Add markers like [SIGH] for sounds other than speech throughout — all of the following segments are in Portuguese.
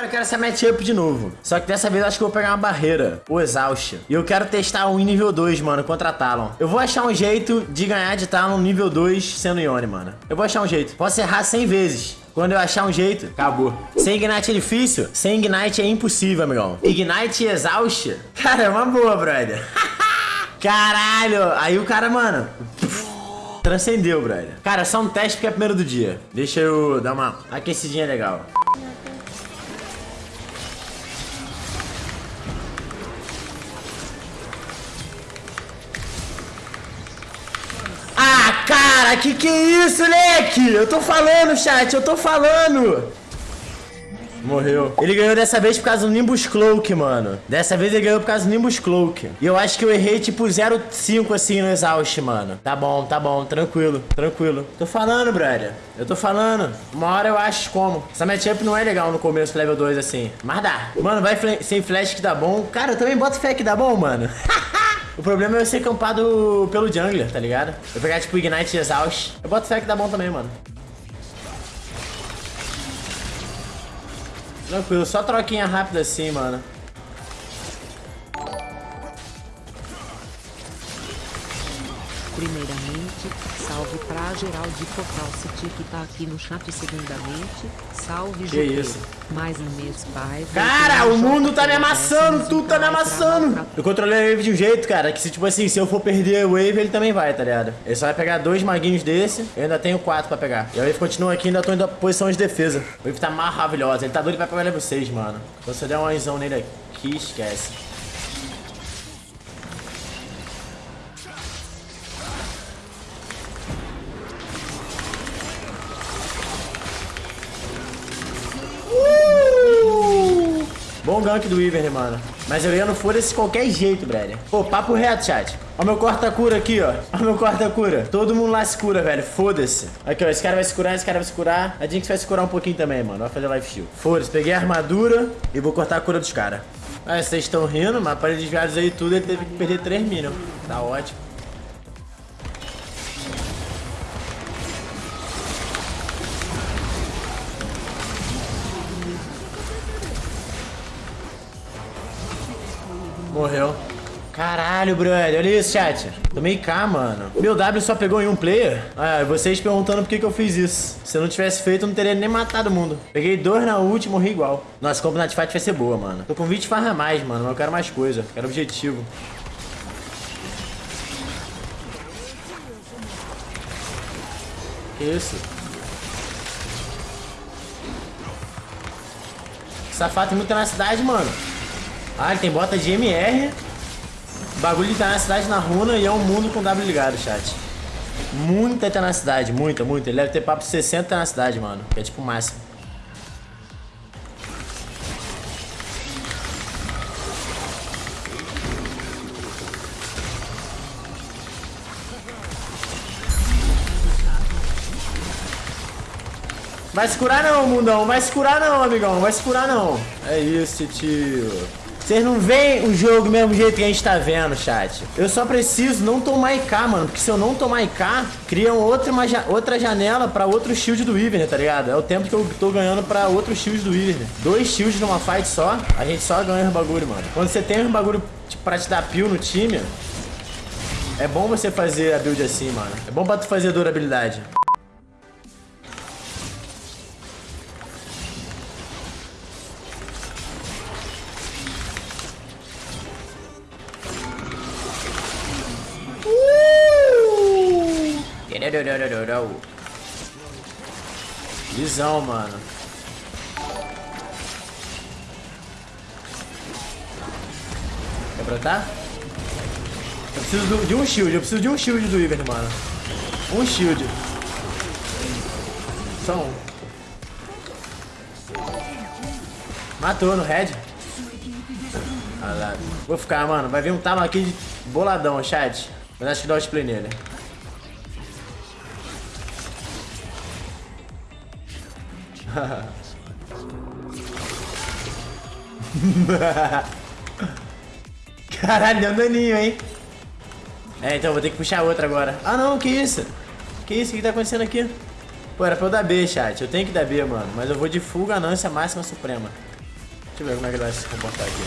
Cara, eu quero essa matchup de novo. Só que dessa vez eu acho que eu vou pegar uma barreira. O Exaust. E eu quero testar um nível 2, mano, contra Talon. Eu vou achar um jeito de ganhar de Talon nível 2 sendo Ione, mano. Eu vou achar um jeito. Posso errar 100 vezes. Quando eu achar um jeito, acabou. Sem Ignite é difícil? Sem Ignite é impossível, amigão. Ignite e Exaust? [LAUGHS] Cara, é uma boa, brother. [LAUGHS] Caralho. Aí o cara, mano... [LAUGHS] Transcendeu, brother. Cara, só um teste porque é primeiro do dia. Deixa eu dar uma aquecidinha legal. Ah, que que é isso, leque? Eu tô falando, chat, eu tô falando. Morreu. Ele ganhou dessa vez por causa do Nimbus Cloak, mano. Dessa vez ele ganhou por causa do Nimbus Cloak. E eu acho que eu errei tipo 0,5 assim no Exaust, mano. Tá bom, tá bom. Tranquilo, tranquilo. Tô falando, brother. Eu tô falando. Uma hora eu acho como. Essa matchup não é legal no começo, level 2 assim. Mas dá. Mano, vai sem flash que dá bom. Cara, eu também boto fé que dá bom, mano. [LAUGHS] O problema é eu ser campado pelo jungler, tá ligado? Eu pegar, tipo, Ignite Exaust. Eu boto fé que dá bom também, mano. Tranquilo, só troquinha rápida assim, mano. Primeiramente, salve pra geral de Focal City que tá aqui no chat. Segundamente, salve Que isso? Mais um mês, pai. Cara, o mundo tá me amassando, tudo tá me amassando. Eu controlei a wave de um jeito, cara, que se tipo assim, se eu for perder a wave, ele também vai, tá ligado? Ele só vai pegar dois maguinhos desse, eu ainda tenho quatro pra pegar. E a wave continua aqui, ainda tô em posição de defesa. A wave tá maravilhosa, ele tá doido pra pegar level 6, mano. Então se eu der uma visão nele aqui, esquece. Bom gank do Ivern, mano. Mas eu ia no foda-se de qualquer jeito, brother. Pô, papo reto, chat. Ó meu corta-cura aqui, ó. Ó meu corta-cura. Todo mundo lá se cura, velho. Foda-se. Aqui, ó. Esse cara vai se curar, esse cara vai se curar. A Jinx vai se curar um pouquinho também, mano. Vai fazer life shield. Foda-se. Peguei a armadura e vou cortar a cura dos caras. Ah, vocês estão rindo, mas para desviados aí tudo, ele teve que perder 3 minions. Tá ótimo. Morreu. Caralho, brother. Olha isso, chat. Tomei K, mano. Meu W só pegou em um player? Ah, vocês perguntando por que, que eu fiz isso. Se eu não tivesse feito, eu não teria nem matado o mundo. Peguei dois na e morri igual. Nossa, a Night Fight vai ser boa, mano. Tô com 20 farra mais, mano. Mas eu quero mais coisa. Quero objetivo. Que isso? Safado tem muita na cidade, mano. Ah, ele tem bota de MR. Bagulho de tenacidade na runa e é um mundo com W ligado, chat. Muita tenacidade, muita, muita. Ele deve ter papo 60 tenacidade, mano. Que é tipo o máximo. Vai se curar não, mundão. Vai se curar não, amigão. Vai se curar não. É isso, tio. Vocês não veem o jogo do mesmo jeito que a gente tá vendo, chat. Eu só preciso não tomar IK, mano. Porque se eu não tomar IK, criam outra, uma, outra janela pra outro shield do Ivern, tá ligado? É o tempo que eu tô ganhando pra outro shield do Ivern. Dois shields numa fight só, a gente só ganha os bagulho, mano. Quando você tem os bagulho tipo, pra te dar peel no time, é bom você fazer a build assim, mano. É bom pra tu fazer durabilidade. Visão, mano. Quer brotar? Eu preciso de um shield, eu preciso de um shield do Ivern, mano. Um shield. Só um. Matou no lá. Vou ficar, mano. Vai vir um talo aqui de boladão, chat. Mas acho que dá o spray nele. [LAUGHS] Caralho, deu um daninho, hein? É, então vou ter que puxar outra agora. Ah, não, que isso? Que isso? O que tá acontecendo aqui? Pô, era pra eu dar B, chat. Eu tenho que dar B, mano. Mas eu vou de full ganância máxima suprema. Deixa eu ver como é que ele vai se comportar aqui.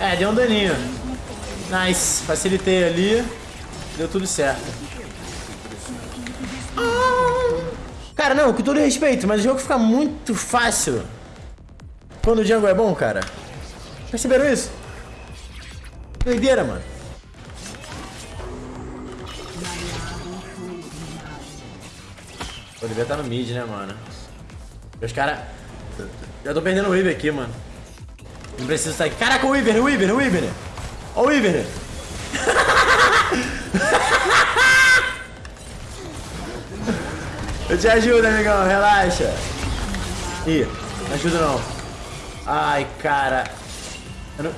É, deu um daninho. Nice. Facilitei ali. Deu tudo certo. Cara, não, com todo respeito, mas o jogo fica muito fácil quando o Django é bom, cara. Perceberam isso? Doideira, mano. Pô, devia estar no mid, né, mano? Os caras... Já tô perdendo o Weaver aqui, mano. Não preciso sair. Caraca, o Weaver, o Weaver, o Weaver. Ó o Weaver. [LAUGHS] Eu te ajudo, amigão, relaxa. Ih, não ajuda não. Ai, cara. Não...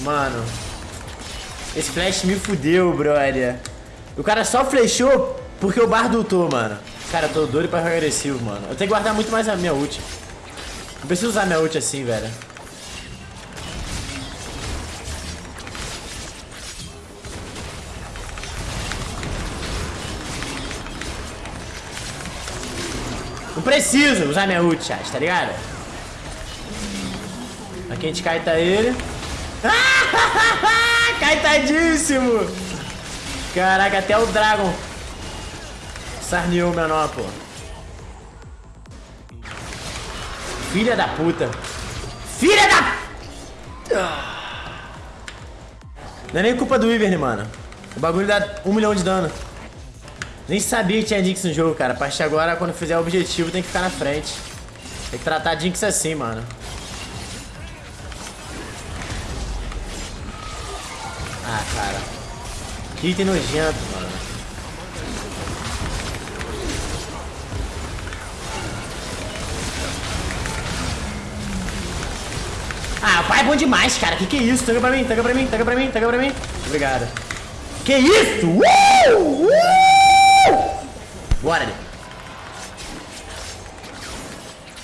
Mano. Esse flash me fudeu, brother. O cara só flechou porque o bar dutou, mano. Cara, eu tô doido pra agressivo, mano. Eu tenho que guardar muito mais a minha ult. Não preciso usar minha ult assim, velho. Não preciso usar minha ult, chat, tá ligado? Aqui a gente caeta ele. [LAUGHS] Caetadíssimo! Caraca, até o Dragon sarneou o menor, pô. Filha da puta. Filha da... Não é nem culpa do Ivern, mano. O bagulho dá um milhão de dano. Nem sabia que tinha Jinx no jogo, cara. A partir de agora, quando fizer o objetivo, tem que ficar na frente. Tem que tratar a Jinx assim, mano. Ah, cara. Que item nojento, mano. Ah, o pai é bom demais, cara. Que que é isso? Taga pra mim, taga pra mim, taga pra mim, taga pra mim. Obrigado. Que isso? Uh! Uh! Bora, né?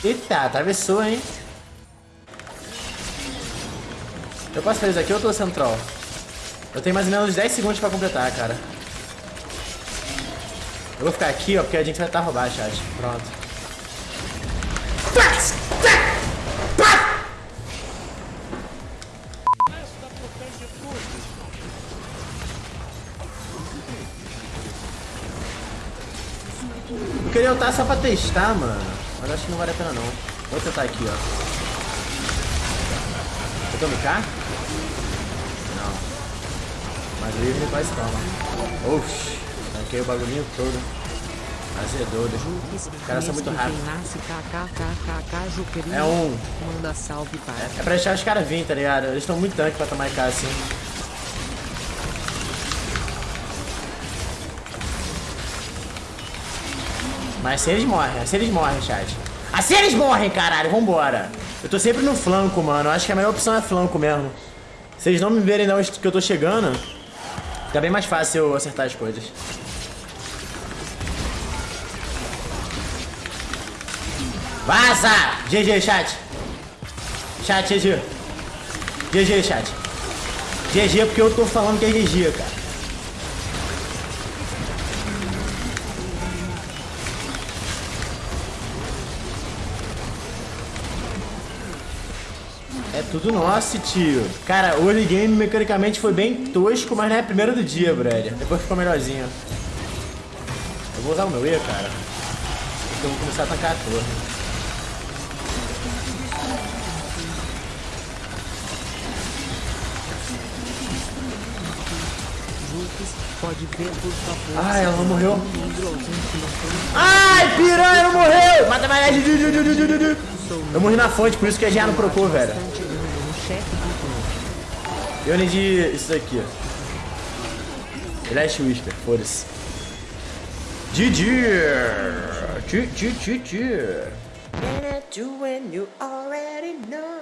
Eita, atravessou, hein? Eu posso fazer isso aqui ou eu tô central? Eu tenho mais ou menos 10 segundos pra completar, cara. Eu vou ficar aqui, ó, porque a gente vai estar roubado, chat. Pronto. Eu queria ultar só pra testar, mano. Mas acho que não vale a pena não. Vou tentar aqui, ó. Eu tô no K? Não. Mas o Ivne quase toma. Oxi. Tanquei o bagulhinho todo. Azedou. Os caras são muito rápidos. É um. Manda salve para. É, pra deixar os caras virem, tá ligado? Eles estão muito tanque pra tomar IK assim. Mas assim eles morrem, assim eles morrem, chat. Assim eles morrem, caralho, vambora. Eu tô sempre no flanco, mano. Eu acho que a melhor opção é flanco mesmo. Se eles não me verem onde que eu tô chegando, fica bem mais fácil eu acertar as coisas. Vaza! GG, chat. Chat, GG. GG, chat. GG porque eu tô falando que é GG, cara. É tudo nosso, tio. Cara, o early game mecanicamente foi bem tosco, mas não é primeiro do dia, brother. Depois ficou melhorzinho. Eu vou usar o meu E, cara. Porque eu vou começar a atacar a torre. Pode ver, por favor. Ai, ela não morreu. Ai, piranha não morreu! Mata mais. Eu morri na fonte, por isso que a GA não procurou, velho. Eu nem de isso daqui, ó. Last Whisper, foda-se. GG! GG, GG. And I do when you already know.